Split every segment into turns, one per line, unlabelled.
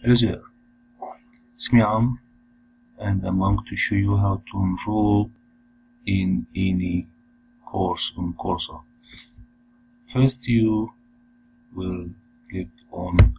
Hello it's me Am and I'm going to show you how to enroll in any course on Coursera. First you will click on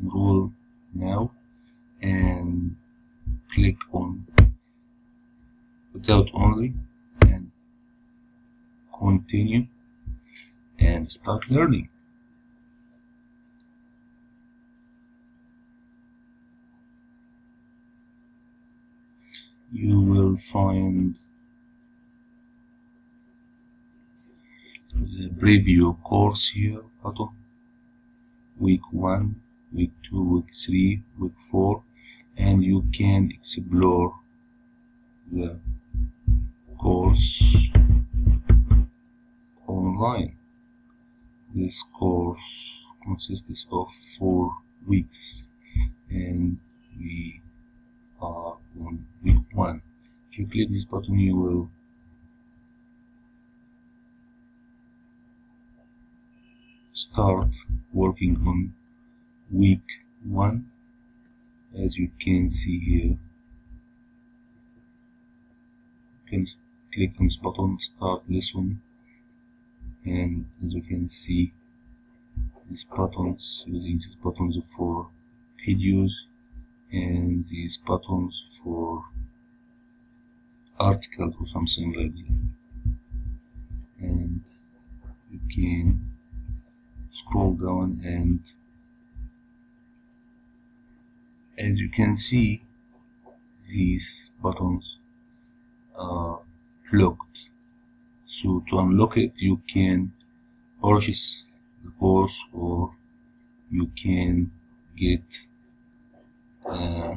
enroll now and click on without only and continue and start learning. You will find the preview course here button week 1 week 2 week 3 week 4 and you can explore the course online. This course consists of four weeks and we are on week 1 if you click this button you will. Start working on week 1 as you can see here. You can click on this button start lesson and as you can see these buttons using these buttons for videos and these buttons for articles or something like that and you can scroll down and as you can see these buttons are blocked so to unlock it you can purchase the course or you can get uh,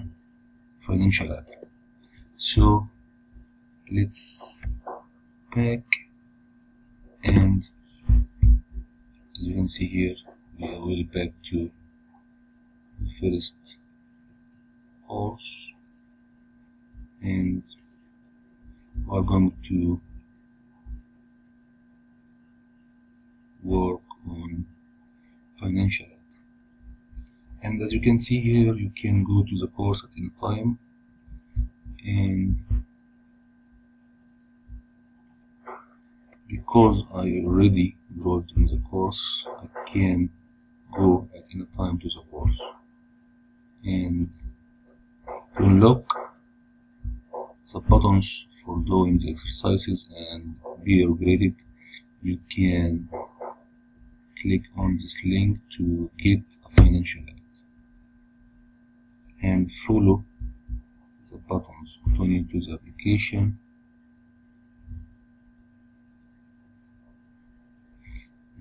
financial aid. So let's back and as you can see here we are back to the first course and we're going to work on financial and as you can see here you can go to the course at any time and because I already enrolled in the course I can go at any time to the course. And to unlock the buttons for doing the exercises and be upgraded. You can click on this link to get a financial aid and follow the buttons going to the application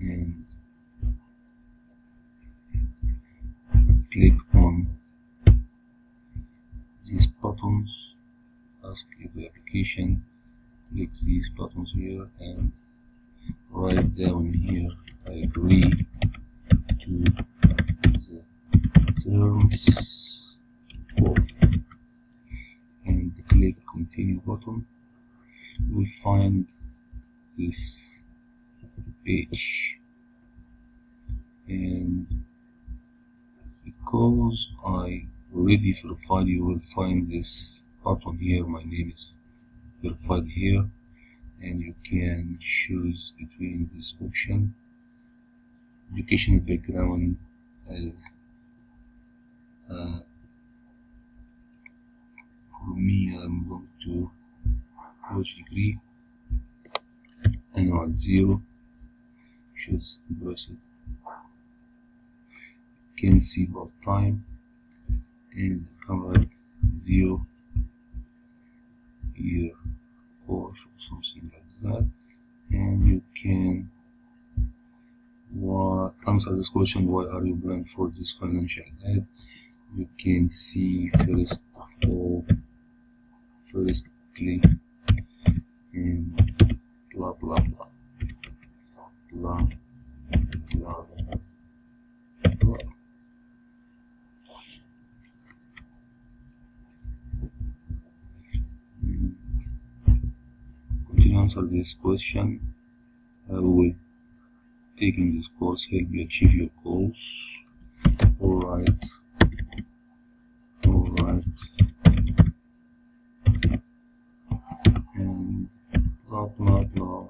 and click on these buttons ask if the application click these buttons here and write down here I agree to the terms of and click continue button. We find this page. And because I already verified you will find this button here. My name is verified here. And you can choose between this option educational background as uh, for me I'm going to college degree and annual zero choose you can see both time and cover zero year course or something like that. And you can what answer this question why are you applying for this financial aid you can see first of all firstly and blah blah blah. Blah blah blah. to answer this question. Uh, will taking this course help you achieve your goals. All right. All right. And blah blah blah.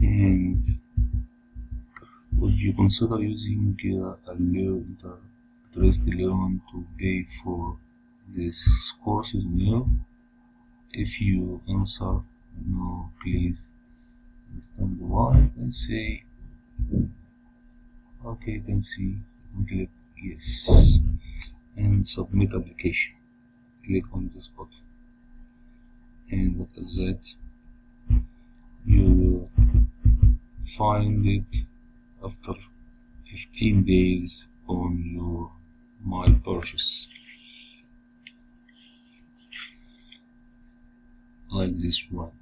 And would you consider using uh, a the interest loan to pay for this course is new. If you answer no please understand why and say okay you can see click yes and submit application. Click on this button and after that you will find it after 15 days on your my purchase like this one.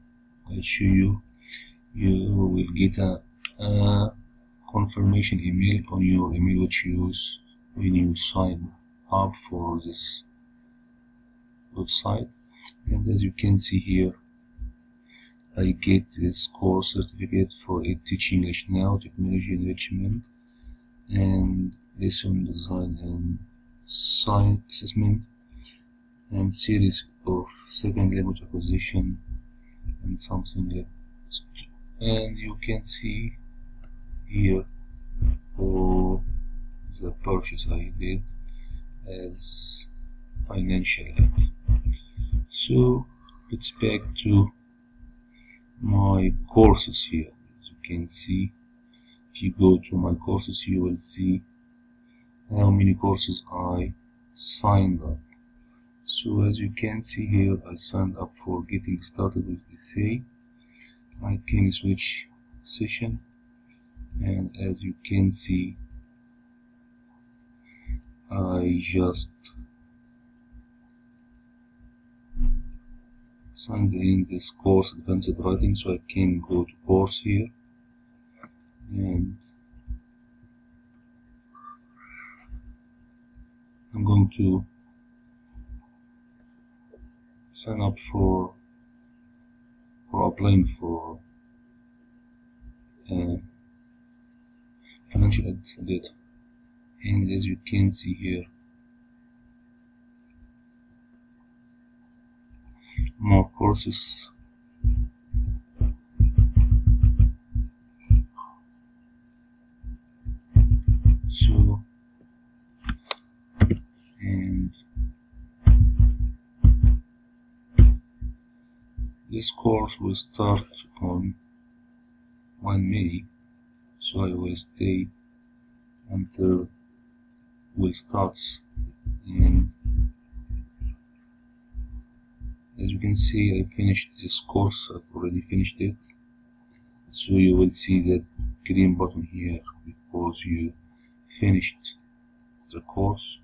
I'll show you. You will get a, a confirmation email on your email which you use when you sign up for this website. And as you can see here I get this course certificate for it teaching English now technology enrichment and lesson design and science assessment and series of second language acquisition and something like and you can see here all the purchase I did as financial aid. So let's back to my courses here. As you can see if you go to my courses you will see how many courses I signed up so as you can see here I signed up for getting started with essay I can switch session. And as you can see I just signed in this course advanced writing so I can go to course here. And I'm going to sign up for for applying for uh, financial aid and as you can see here more courses so and this course will start on 1 May so I will stay until we start. And as you can see I finished this course. I've already finished it. So you will see that green button here because you finished the course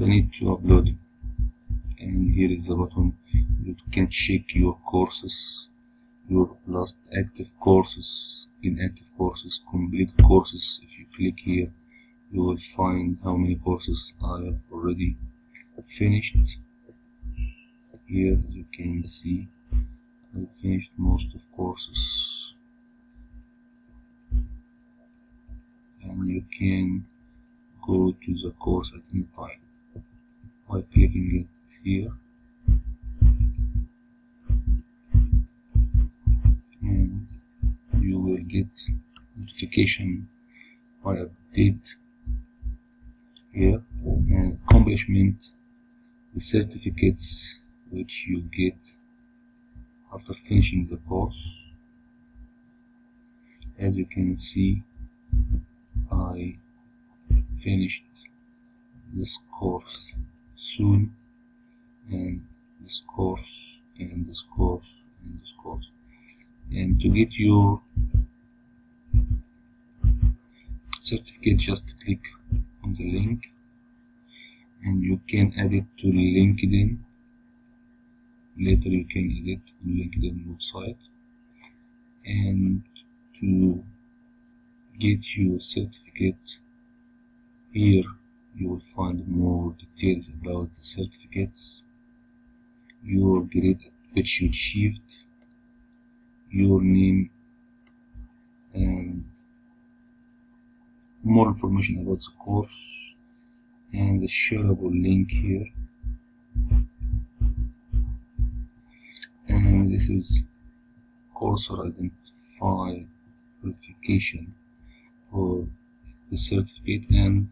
I need to upload and here is the button you can check your courses your last active courses inactive courses complete courses. If you click here you will find how many courses I have already finished. Here as you can see I finished most of courses. And you can go to the course at any time by clicking it here. And you will get notification by update here. And accomplishment the certificates which you get after finishing the course. As you can see I finished this course soon and this course and this course and this course. And to get your certificate just click on the link. And you can add it to LinkedIn. Later you can edit on LinkedIn website. And to get your certificate here you will find more details about the certificates your grade which you achieved your name and more information about the course and the shareable link here. And this is Coursera identify verification for the certificate and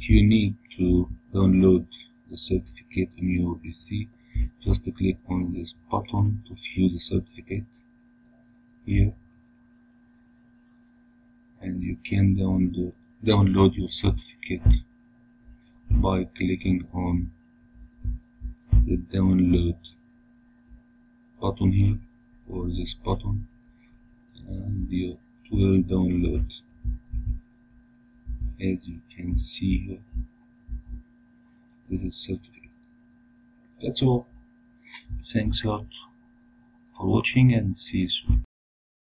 you need to download the certificate on your PC just click on this button to view the certificate here. And you can download download your certificate by clicking on the download button here or this button and you will download as you can see here. This is certificate that's all. Thanks a lot for watching and see you soon